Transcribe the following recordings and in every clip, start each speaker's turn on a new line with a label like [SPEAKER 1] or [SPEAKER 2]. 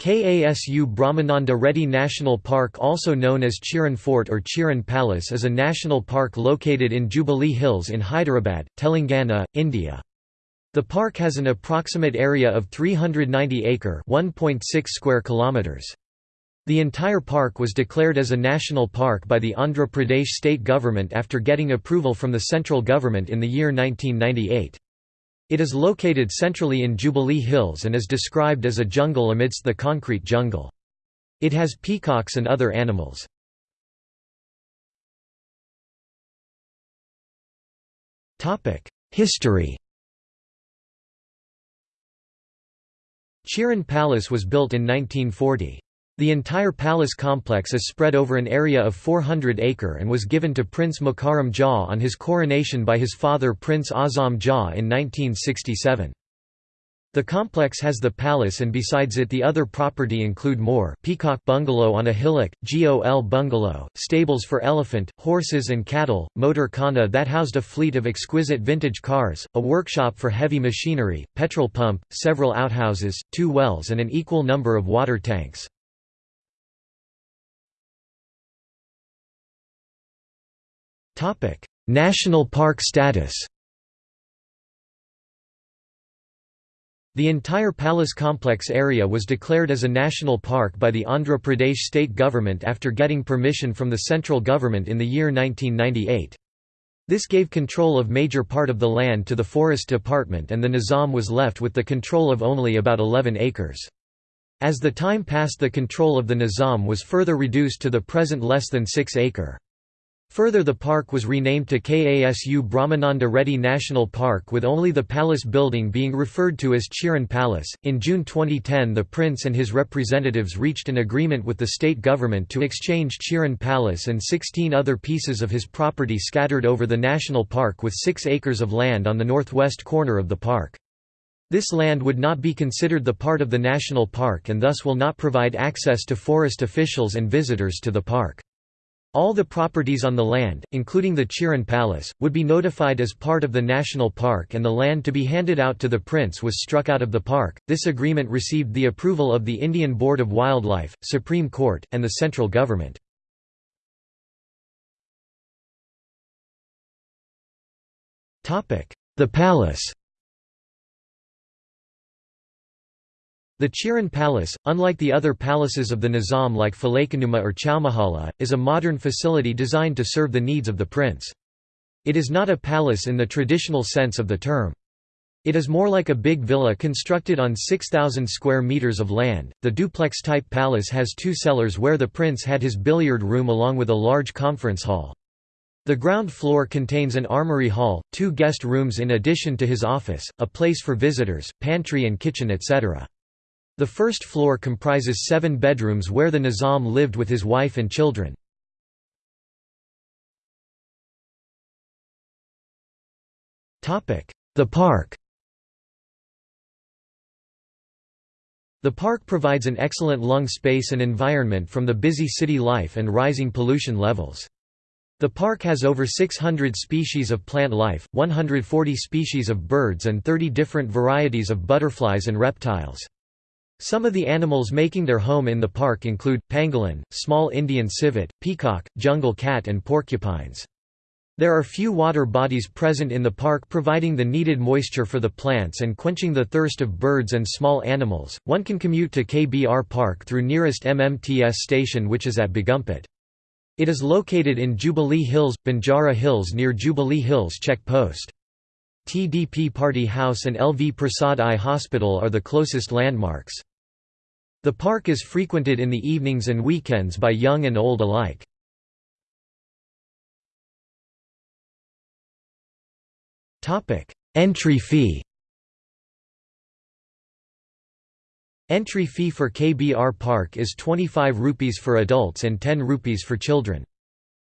[SPEAKER 1] KASU Brahmananda Reddy National Park also known as Chiran Fort or Chiran Palace is a national park located in Jubilee Hills in Hyderabad, Telangana, India. The park has an approximate area of 390 acre (1.6 square kilometers). The entire park was declared as a national park by the Andhra Pradesh state government after getting approval from the central government in the year 1998. It is located centrally in Jubilee Hills and is described as a jungle amidst the concrete jungle. It has peacocks and other animals. History Chiran Palace was built in 1940. The entire palace complex is spread over an area of 400 acre and was given to Prince Mukarram Jah on his coronation by his father Prince Azam Jah in 1967. The complex has the palace and besides it the other property include Mor Peacock Bungalow on a hillock, GOL Bungalow, stables for elephant, horses and cattle, motor khana that housed a fleet of exquisite vintage cars, a workshop for heavy machinery, petrol pump, several outhouses, two wells and an equal number of water tanks. National park status The entire palace complex area was declared as a national park by the Andhra Pradesh state government after getting permission from the central government in the year 1998. This gave control of major part of the land to the Forest Department and the Nizam was left with the control of only about 11 acres. As the time passed the control of the Nizam was further reduced to the present less than 6 acre. Further the park was renamed to KASU Brahmananda Reddy National Park with only the palace building being referred to as Chiran Palace. In June 2010 the prince and his representatives reached an agreement with the state government to exchange Chiran Palace and 16 other pieces of his property scattered over the national park with 6 acres of land on the northwest corner of the park. This land would not be considered the part of the national park and thus will not provide access to forest officials and visitors to the park. All the properties on the land, including the Chiran Palace, would be notified as part of the national park and the land to be handed out to the prince was struck out of the park. This agreement received the approval of the Indian Board of Wildlife, Supreme Court, and the central government. The palace The Chiran Palace, unlike the other palaces of the Nizam like Falaknuma or Chowmahalla, is a modern facility designed to serve the needs of the prince. It is not a palace in the traditional sense of the term. It is more like a big villa constructed on 6,000 square meters of land. The duplex type palace has two cellars where the prince had his billiard room along with a large conference hall. The ground floor contains an armory hall, two guest rooms in addition to his office, a place for visitors, pantry and kitchen etc. The first floor comprises seven bedrooms where the Nizam lived with his wife and children. The park The park provides an excellent lung space and environment from the busy city life and rising pollution levels. The park has over 600 species of plant life, 140 species of birds and 30 different varieties of butterflies and reptiles. Some of the animals making their home in the park include, pangolin, small Indian civet, peacock, jungle cat and porcupines. There are few water bodies present in the park providing the needed moisture for the plants and quenching the thirst of birds and small animals. One can commute to KBR Park through nearest MMTS station which is at Begumpet. It is located in Jubilee Hills, Banjara Hills near Jubilee Hills check post. TDP Party House and LV Prasad Eye Hospital are the closest landmarks. The park is frequented in the evenings and weekends by young and old alike. Entry fee Entry fee for KBR Park is 25 rupees for adults and 10 rupees for children.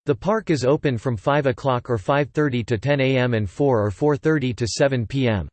[SPEAKER 1] The park is open from 5 o'clock or 5.30 to 10 am and 4 or 4.30 to 7 pm.